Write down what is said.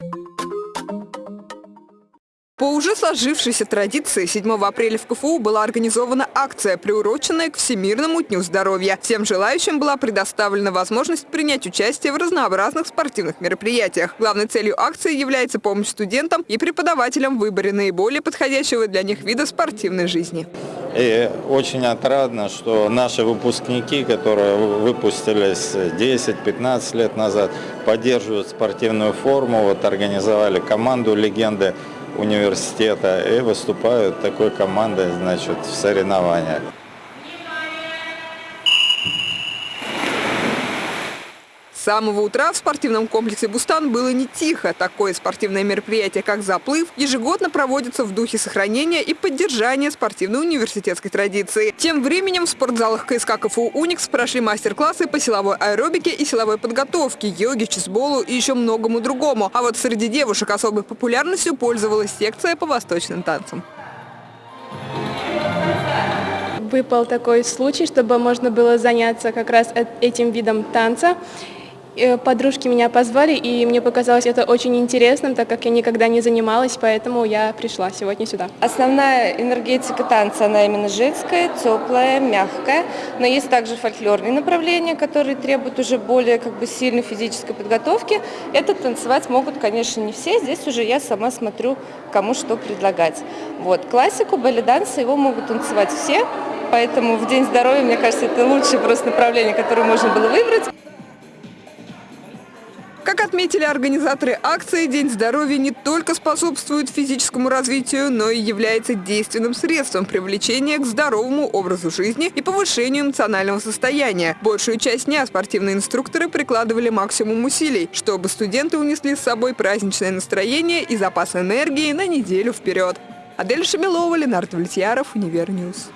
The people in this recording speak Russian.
you По уже сложившейся традиции 7 апреля в КФУ была организована акция, приуроченная к Всемирному дню здоровья. Всем желающим была предоставлена возможность принять участие в разнообразных спортивных мероприятиях. Главной целью акции является помощь студентам и преподавателям в выборе наиболее подходящего для них вида спортивной жизни. И очень отрадно, что наши выпускники, которые выпустились 10-15 лет назад, поддерживают спортивную форму, вот организовали команду «Легенды» университета и выступают такой командой значит, в соревнованиях. Самого утра в спортивном комплексе «Бустан» было не тихо. Такое спортивное мероприятие, как «Заплыв», ежегодно проводится в духе сохранения и поддержания спортивной университетской традиции. Тем временем в спортзалах КСК КФУ «Уникс» прошли мастер-классы по силовой аэробике и силовой подготовке, йоге, чесболу и еще многому другому. А вот среди девушек особой популярностью пользовалась секция по восточным танцам выпал такой случай, чтобы можно было заняться как раз этим видом танца. Э, подружки меня позвали, и мне показалось это очень интересным, так как я никогда не занималась, поэтому я пришла сегодня сюда. Основная энергетика танца, она именно женская, теплая, мягкая, но есть также фольклорные направления, которые требуют уже более как бы сильной физической подготовки. Это танцевать могут, конечно, не все, здесь уже я сама смотрю, кому что предлагать. Вот. Классику, балет-данс, его могут танцевать все, поэтому в День здоровья, мне кажется, это лучшее просто направление, которое можно было выбрать. Как отметили организаторы акции, День здоровья не только способствует физическому развитию, но и является действенным средством привлечения к здоровому образу жизни и повышению эмоционального состояния. Большую часть дня спортивные инструкторы прикладывали максимум усилий, чтобы студенты унесли с собой праздничное настроение и запас энергии на неделю вперед. Адель Шамилова, Ленардо Влетьяров, Универньюз.